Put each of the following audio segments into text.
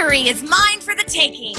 victory is mine for the taking.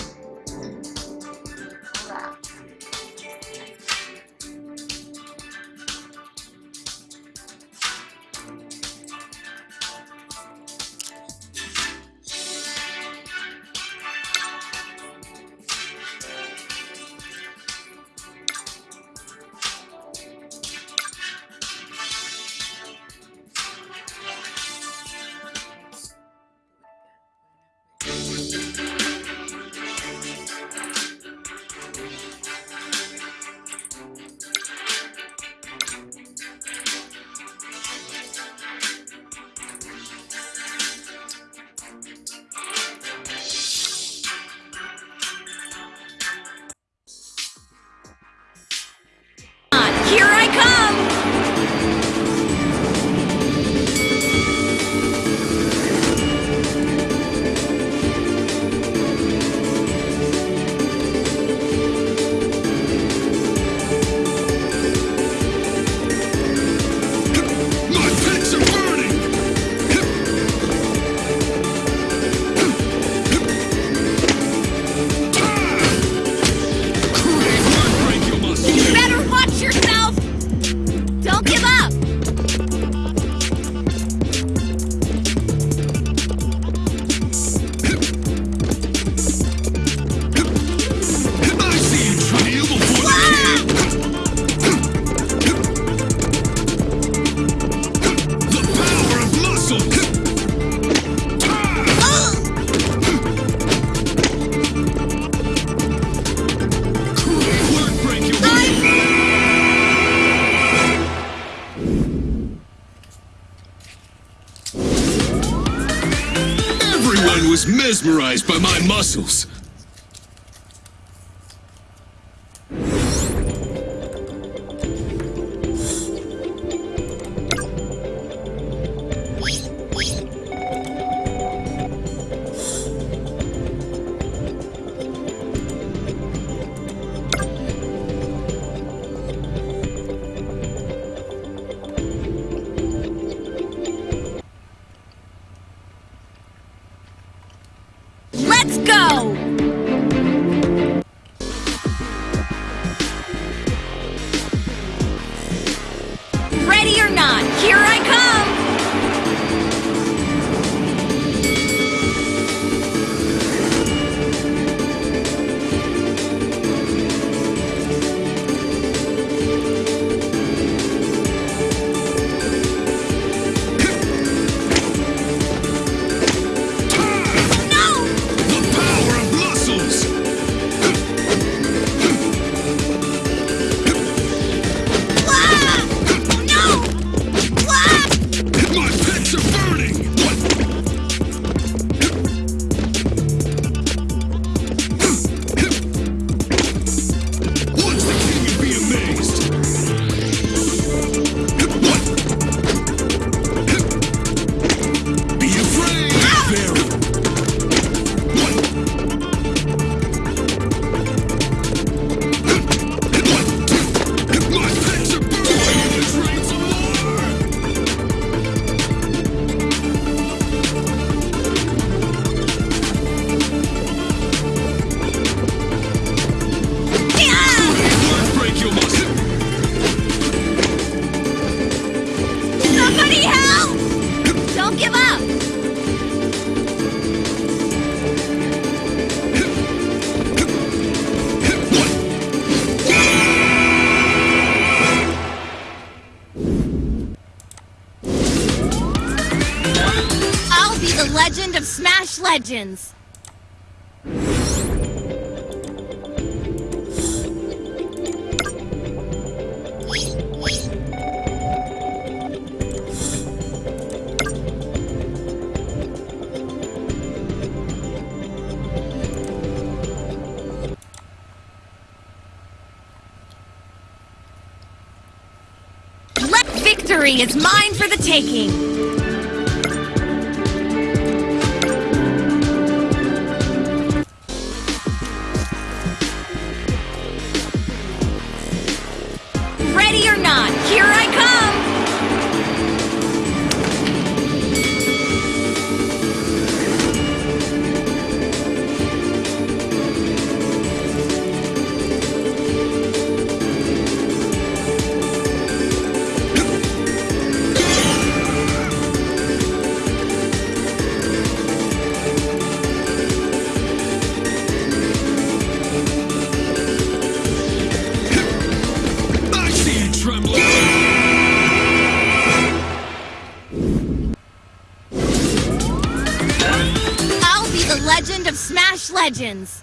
mesmerized by my muscles. legend of Smash Legends. Victory is mine for the taking! ready or not, here I Legends.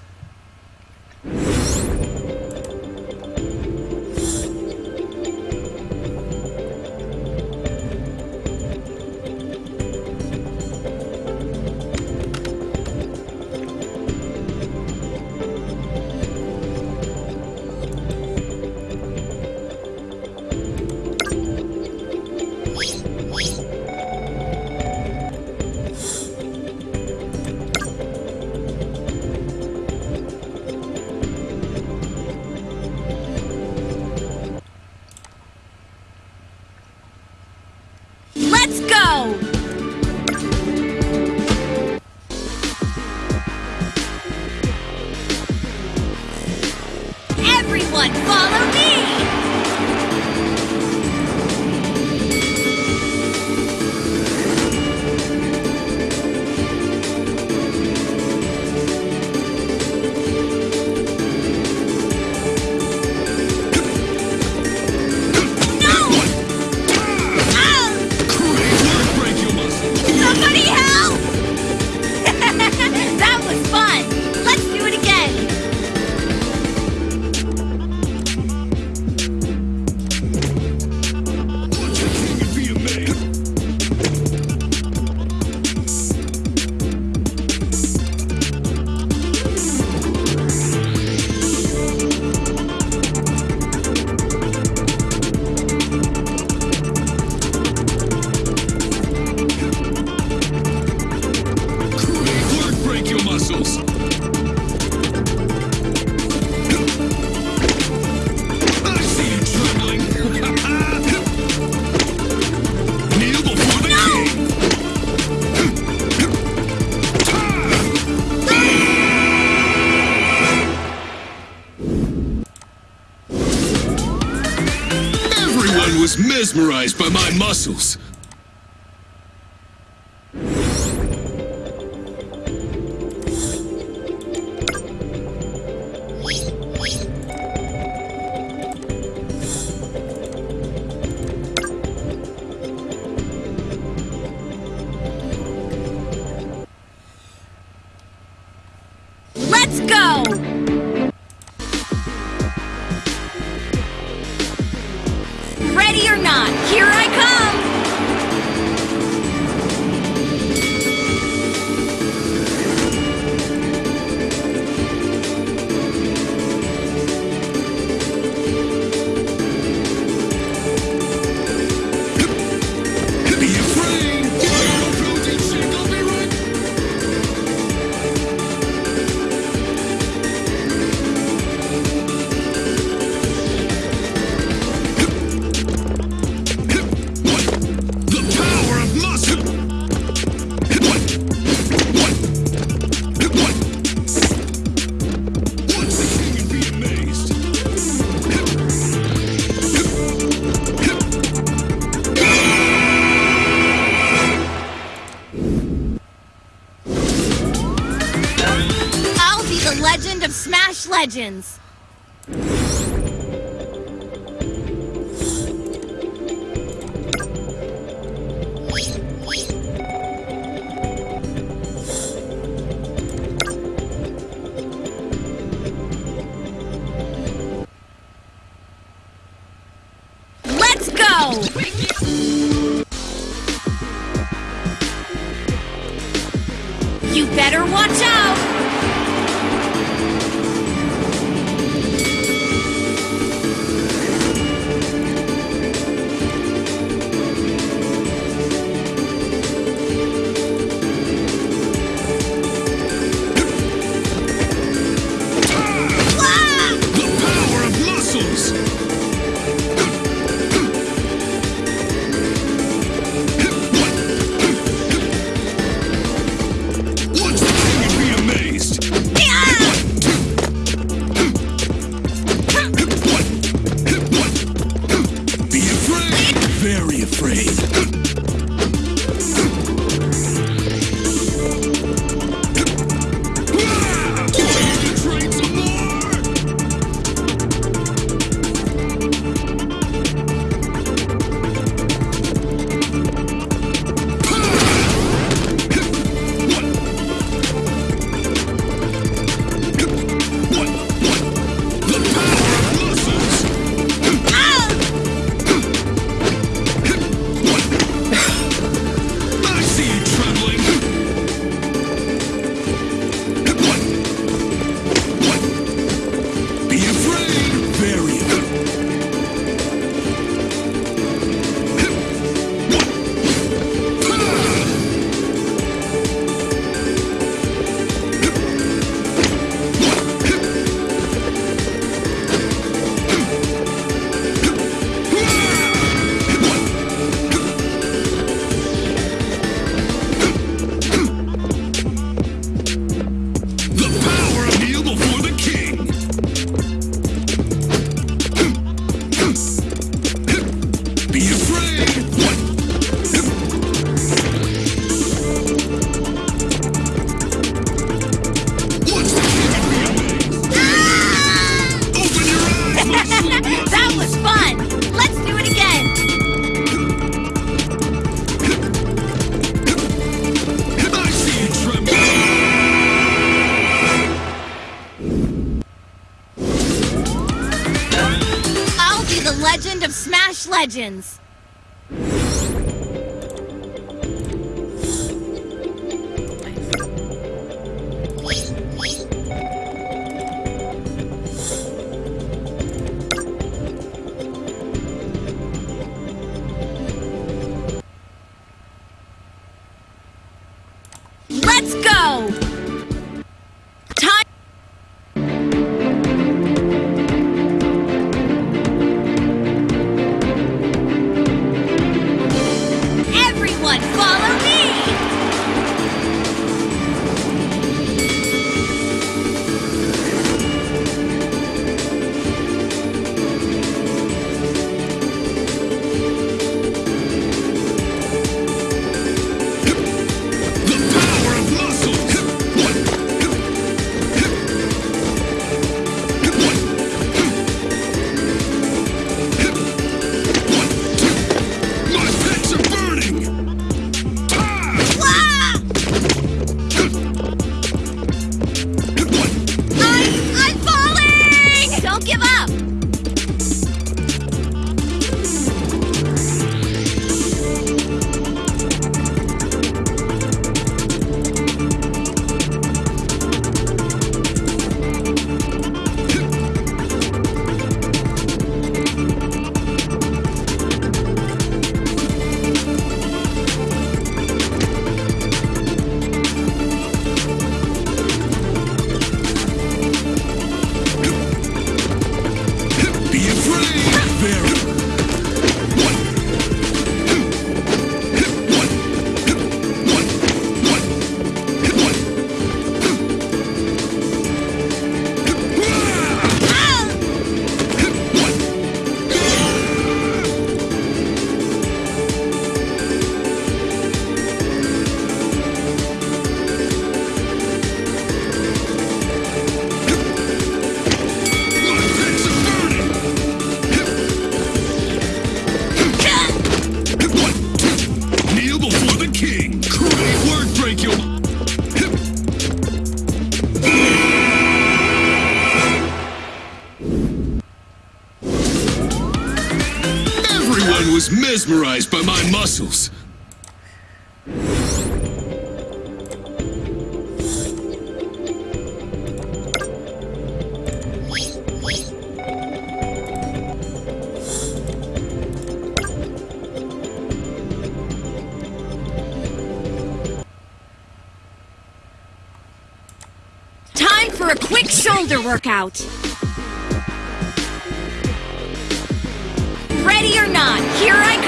By Legends. legends! Let's go! missiles. for a quick shoulder workout. Ready or not, here I come.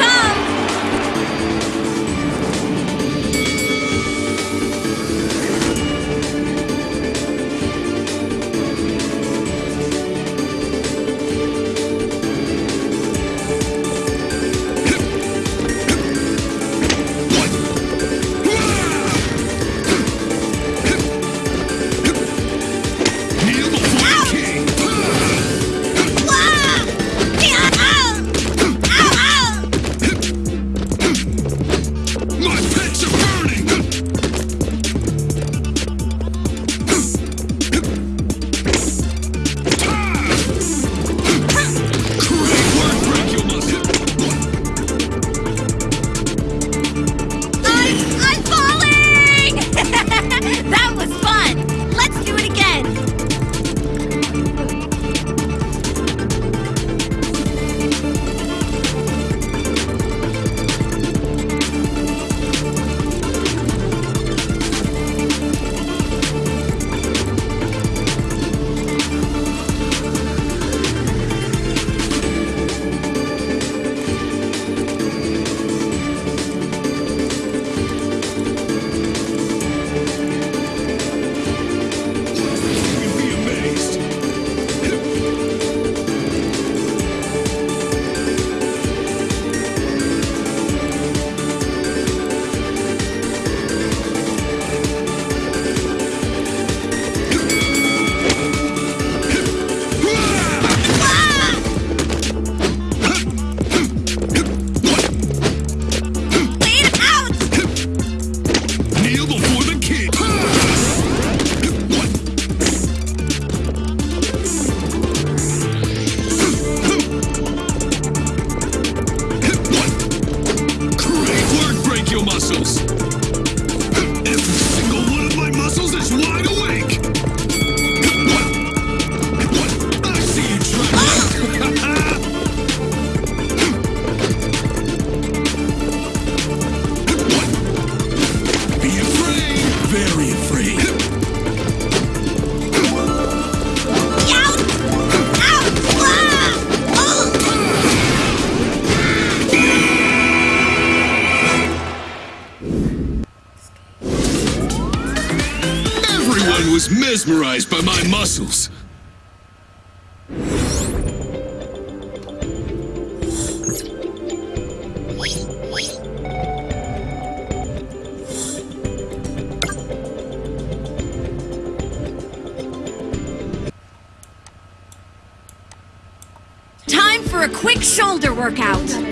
Shoulder workout.